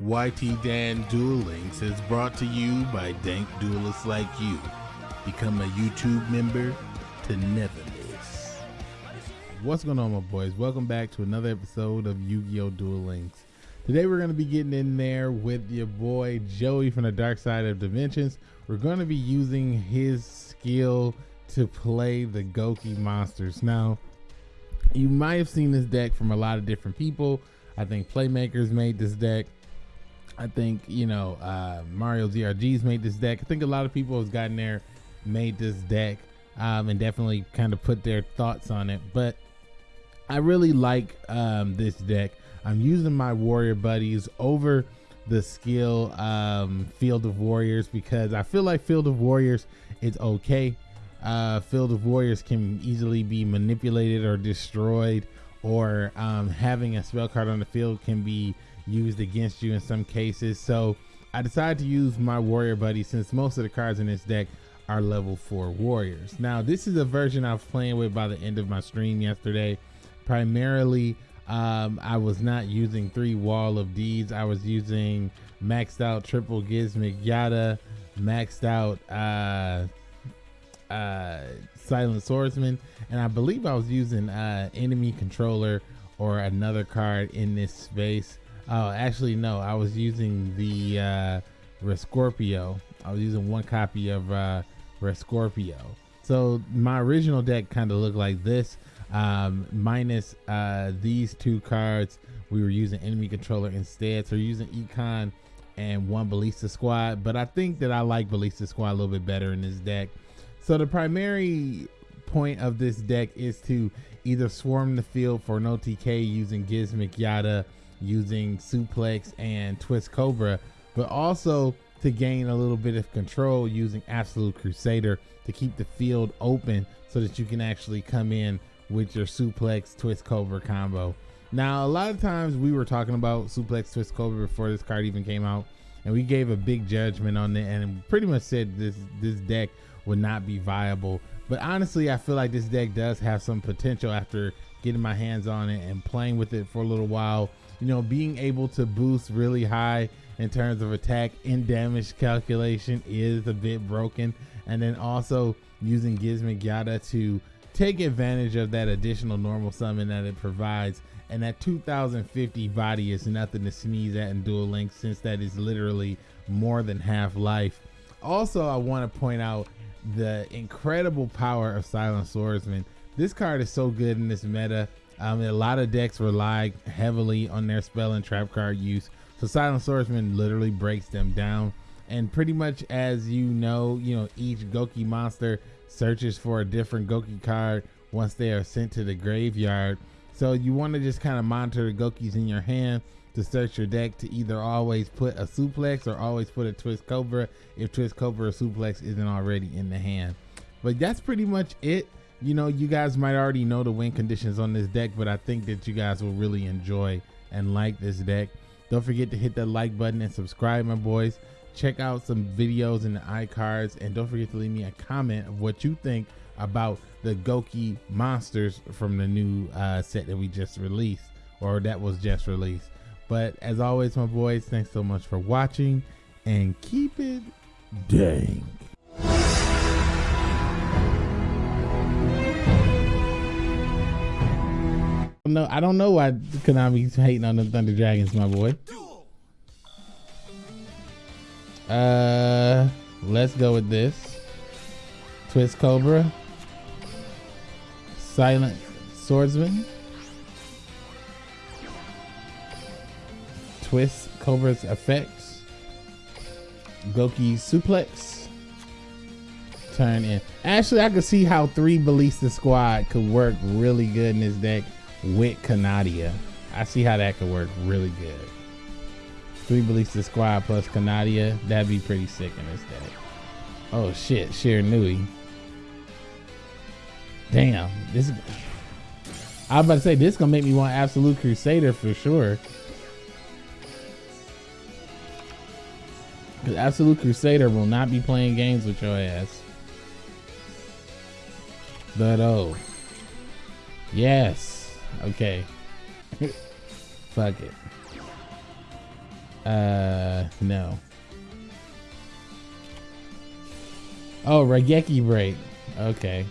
YT Dan Duel Links is brought to you by dank duelists like you. Become a YouTube member to never miss. What's going on, my boys? Welcome back to another episode of Yu Gi Oh! Duel Links. Today, we're going to be getting in there with your boy Joey from the Dark Side of Dimensions. We're going to be using his skill to play the Goki monsters. Now, you might have seen this deck from a lot of different people. I think Playmakers made this deck. I think you know uh, Mario ZRG's made this deck. I think a lot of people have gotten there, made this deck, um, and definitely kind of put their thoughts on it. But I really like um, this deck. I'm using my warrior buddies over the skill um, Field of Warriors because I feel like Field of Warriors is okay. Uh, Field of Warriors can easily be manipulated or destroyed, or um, having a spell card on the field can be used against you in some cases. So I decided to use my warrior buddy since most of the cards in this deck are level 4 warriors. Now this is a version I was playing with by the end of my stream yesterday. Primarily um, I was not using three wall of deeds. I was using maxed out triple Gizmek Yata, maxed out uh, uh, silent swordsman, and I believe I was using uh, enemy controller or another card in this space. Oh, actually, no. I was using the uh, Rescorpio. I was using one copy of uh, Rescorpio. So my original deck kind of looked like this, um, minus uh, these two cards. We were using enemy controller instead. So using Econ and one Ballista Squad. But I think that I like Ballista Squad a little bit better in this deck. So the primary point of this deck is to either swarm the field for no TK using Gizmek Yata using suplex and twist cobra, but also to gain a little bit of control using absolute crusader to keep the field open so that you can actually come in with your suplex twist cobra combo. Now, a lot of times we were talking about suplex twist cobra before this card even came out, and we gave a big judgment on it and pretty much said this this deck would not be viable. But honestly, I feel like this deck does have some potential after getting my hands on it and playing with it for a little while you know, being able to boost really high in terms of attack and damage calculation is a bit broken. And then also using Gizmek Yata to take advantage of that additional normal summon that it provides. And that 2050 body is nothing to sneeze at in Duel Links since that is literally more than half life. Also, I want to point out the incredible power of Silent Swordsman. This card is so good in this meta a lot of decks rely heavily on their spell and trap card use. So Silent Swordsman literally breaks them down. And pretty much as you know, you know, each Goki monster searches for a different Goki card once they are sent to the graveyard. So you want to just kind of monitor the Gokis in your hand to search your deck to either always put a suplex or always put a twist cobra if twist cobra or suplex isn't already in the hand. But that's pretty much it you know, you guys might already know the win conditions on this deck, but I think that you guys will really enjoy and like this deck. Don't forget to hit that like button and subscribe, my boys. Check out some videos in the iCards, and don't forget to leave me a comment of what you think about the Goki monsters from the new uh, set that we just released, or that was just released. But as always, my boys, thanks so much for watching, and keep it dang. No, I don't know why Konami's hating on the Thunder Dragons, my boy. Uh, let's go with this. Twist Cobra. Silent Swordsman. Twist Cobra's effects. Goki Suplex. Turn in. Actually, I could see how three Ballista Squad could work really good in this deck with Canadia. I see how that could work really good. Three Ballista Squad plus Canadia, that'd be pretty sick in this deck. Oh shit, Shiranui. Damn, this. I was about to say this gonna make me want Absolute Crusader for sure. Because Absolute Crusader will not be playing games with your ass. But oh, yes. Okay. Fuck it. Uh, no. Oh, Raigeki break. Okay.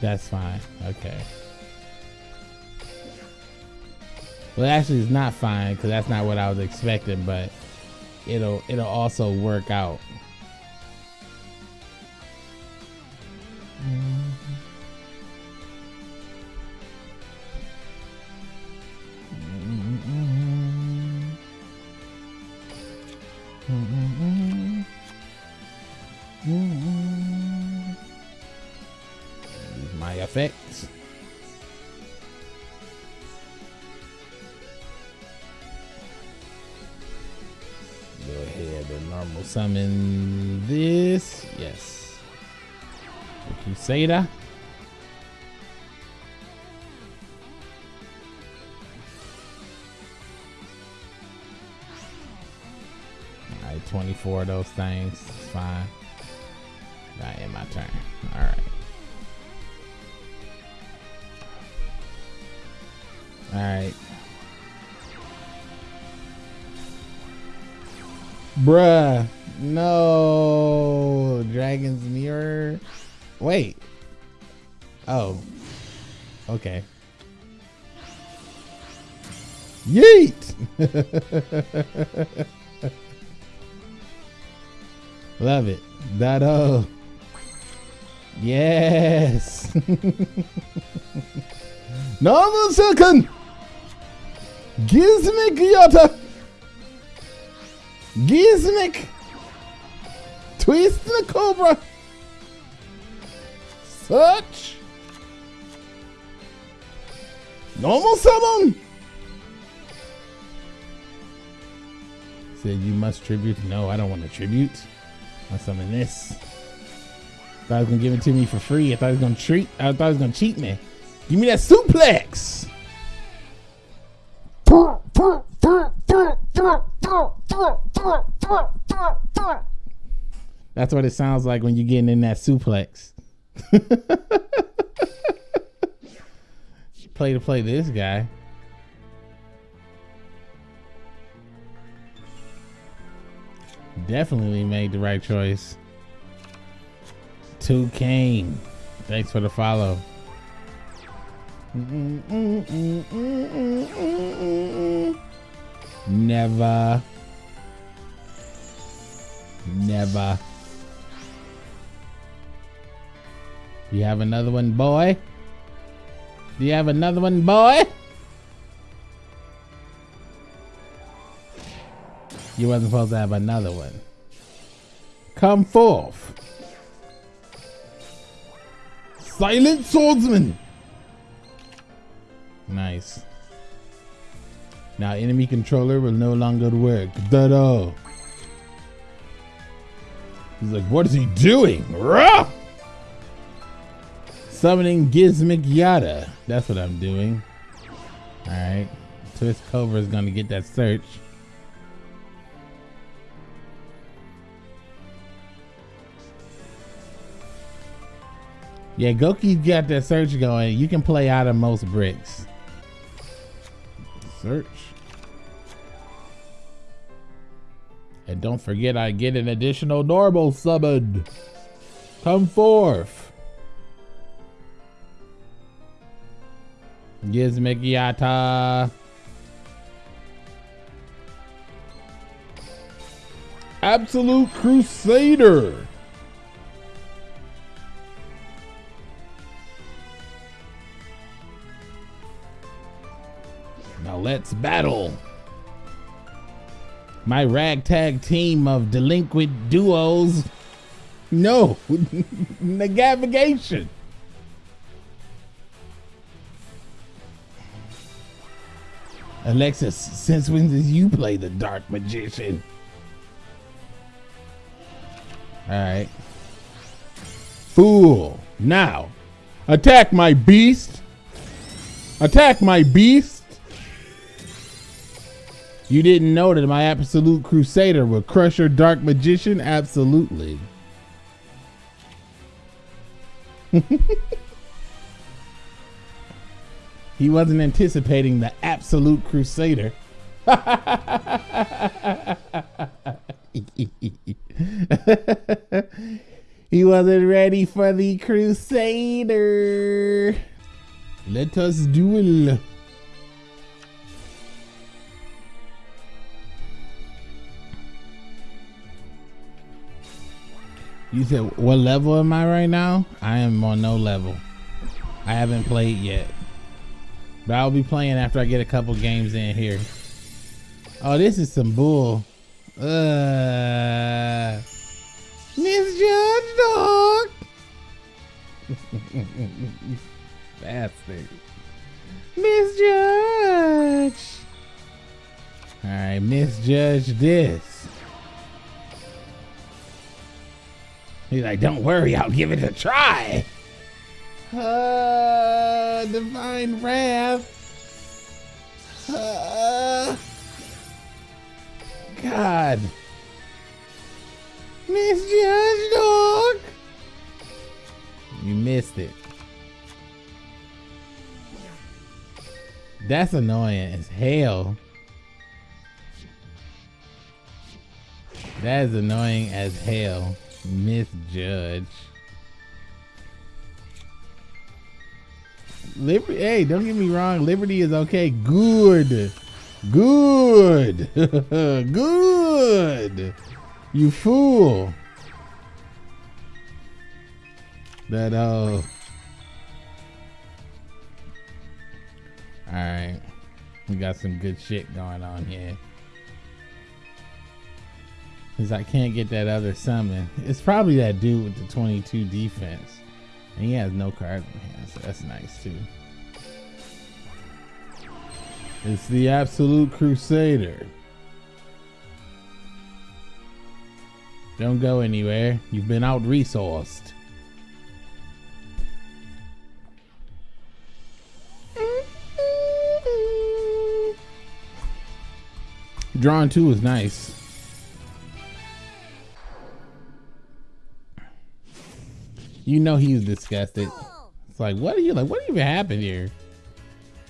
That's fine. Okay. Well, actually, it's not fine because that's not what I was expecting, but it'll it'll also work out. My effects. Go ahead and normal summon this. Yes. The Crusader. Alright, 24 of those things. Fine. Right in my turn. Alright. Alright. Bruh. No. Dragon's Mirror. Wait. Oh. Okay. Yeet! Love it. That oh. Yes. Another second. Gizmek Yata. Gizmek. Twist the Cobra. Such. Normal summon. Said you must tribute. No, I don't want to tribute. I summon this. Thought I was gonna give it to me for free. I thought he was gonna treat. I thought he was gonna cheat me. Give me that suplex. That's what it sounds like when you're getting in that suplex. play to play this guy. Definitely made the right choice. Two Kane. Thanks for the follow. Never. Never. You have another one, boy? Do you have another one, boy? You wasn't supposed to have another one. Come forth. Silent swordsman. Nice. Now enemy controller will no longer work. Da-da. He's like, what is he doing? Rah! Summoning Gizmek Yata. That's what I'm doing. Alright. Twist Cobra is gonna get that search. Yeah, Goki got that search going. You can play out of most bricks. Search. And don't forget I get an additional normal summon. Come forth. Gizmek Yata. Absolute Crusader. Now let's battle. My ragtag team of delinquent duos. No, navigation. Alexis, since when did you play the Dark Magician? All right. Fool. Now, attack my beast. Attack my beast. You didn't know that my absolute crusader would crush your dark magician? Absolutely. He wasn't anticipating the absolute crusader. he wasn't ready for the crusader. Let us duel. You said what level am I right now? I am on no level. I haven't played yet. But I'll be playing after I get a couple games in here. Oh, this is some bull. Uh, misjudged dog. Bastard. Misjudge. All right, misjudge this. He's like, don't worry, I'll give it a try. Uh, divine wrath. Uh, God. Misjudged dog. You missed it. That's annoying as hell. That is annoying as hell. Misjudge. Liberty, hey, don't get me wrong. Liberty is okay. Good. Good. Good. You fool. That, uh. Alright. We got some good shit going on here. Cause I can't get that other summon. It's probably that dude with the 22 defense. And he has no card in hand, so that's nice too. It's the Absolute Crusader. Don't go anywhere. You've been out resourced. Drawing two is nice. You know he's disgusted. It's like, what are you like? What even happened here?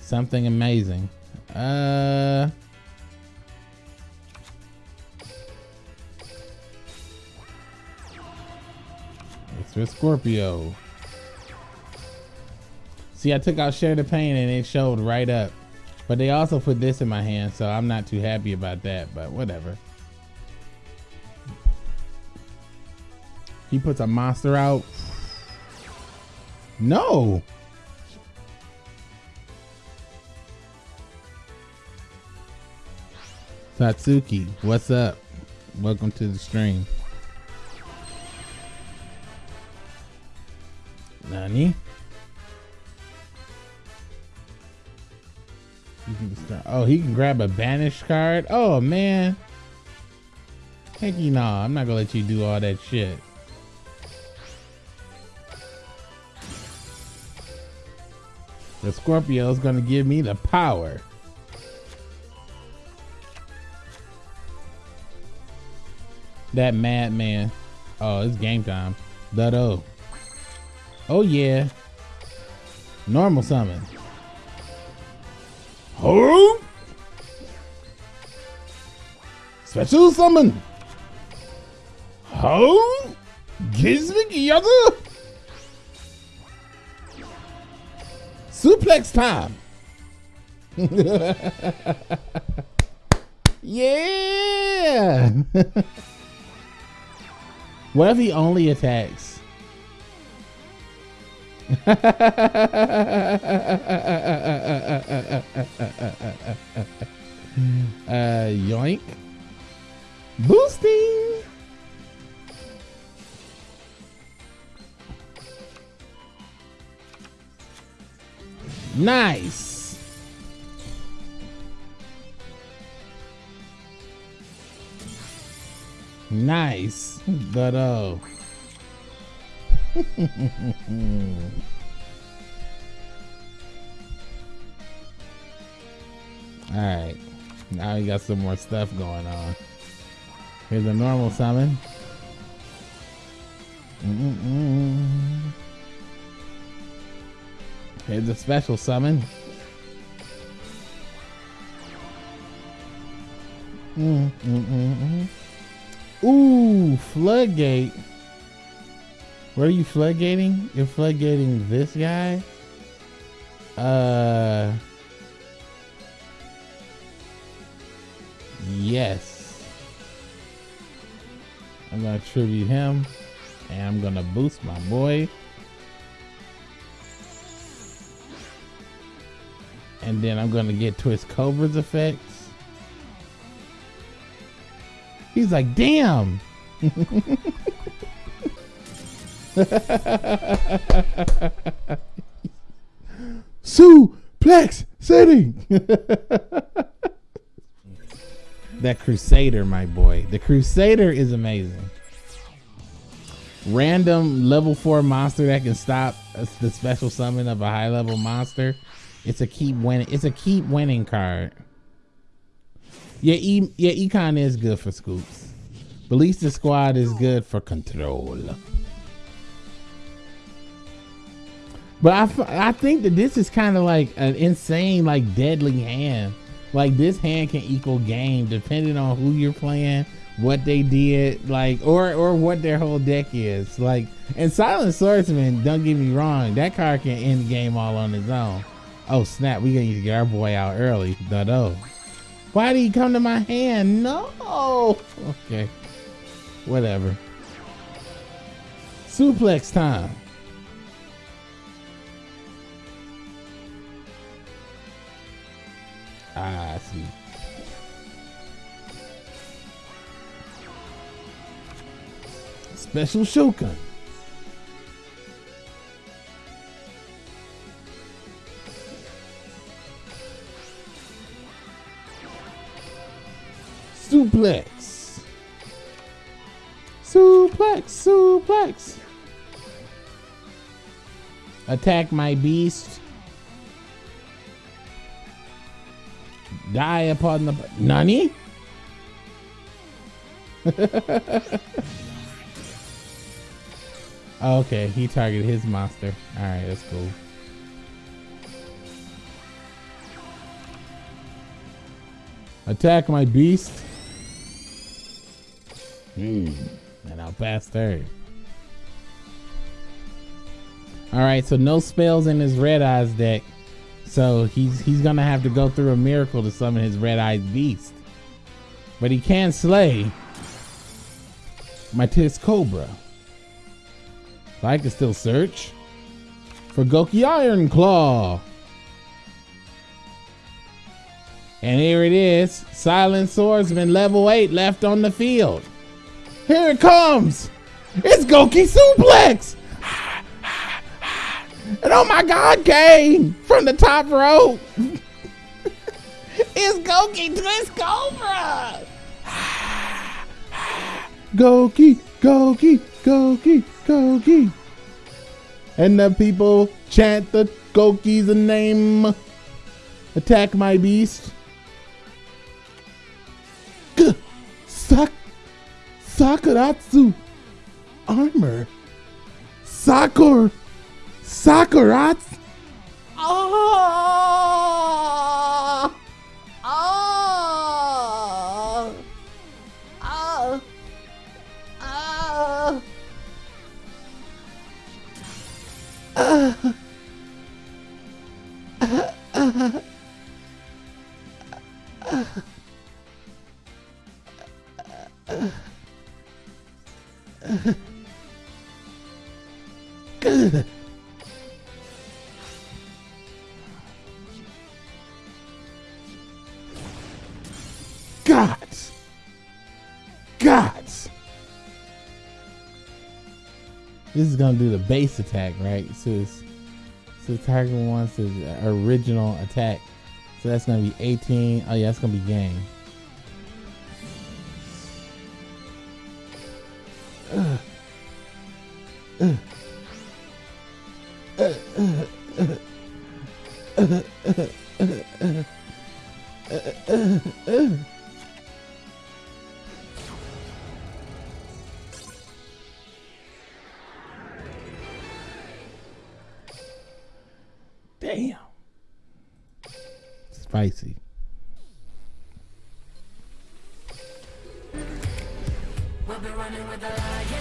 Something amazing. Uh. It's for Scorpio. See, I took out Share the Pain and it showed right up. But they also put this in my hand, so I'm not too happy about that, but whatever. He puts a monster out. No. Satsuki, what's up? Welcome to the stream. Nani? Oh, he can grab a banished card? Oh, man. Heck you nah. I'm not gonna let you do all that shit. The Scorpio is going to give me the power. That madman. Oh, it's game time. Dutto. Oh, yeah. Normal summon. Oh! Special summon. Oh! Gizmek Suplex time. yeah. what if he only attacks? uh, yoink. Boosting. Nice. Nice. But oh. Alright. Now we got some more stuff going on. Here's a normal summon. Mm -mm. It's the special summon. Mm, mm, mm, mm, Ooh, floodgate. What are you floodgating? You're floodgating this guy? Uh. Yes. I'm gonna tribute him. And I'm gonna boost my boy. And then I'm gonna get Twist Cobra's effects. He's like, damn. Suplex City. that Crusader, my boy. The Crusader is amazing. Random level four monster that can stop the special summon of a high level monster. It's a keep winning. It's a keep winning card. Yeah, e, yeah, econ is good for scoops. Ballista Squad is good for control. But I, I think that this is kind of like an insane, like deadly hand. Like this hand can equal game depending on who you're playing, what they did, like or or what their whole deck is. Like and Silent Swordsman, don't get me wrong, that card can end the game all on its own. Oh snap, we need to get our boy out early. No, no. Why did he come to my hand? No. Okay. Whatever. Suplex time. Ah, I see. Special Shogun. Suplex. Suplex, suplex. Attack my beast. Die upon the Nani? okay, he targeted his monster. Alright, that's cool. Attack my beast. Hmm. And I'll pass third. Alright, so no spells in his red eyes deck. So he's he's gonna have to go through a miracle to summon his red-eyed beast. But he can slay my Tis Cobra. I can still search for Goki Iron Claw. And here it is. Silent Swordsman level 8 left on the field. Here it comes. It's Goki Suplex. And oh my God, Kane from the top rope. it's Goki Twist Cobra. Goki, Goki, Goki, Goki. And the people chant the Goki's name. Attack my beast. G Sak Sakuretsu armor. Sakura Sakurats? Oh! Ah! Gods, gods. This is gonna do the base attack, right? So it's, so Tiger wants his original attack. So that's gonna be 18. Oh yeah, that's gonna be game. Damn. Spicy. We'll be running with the lions,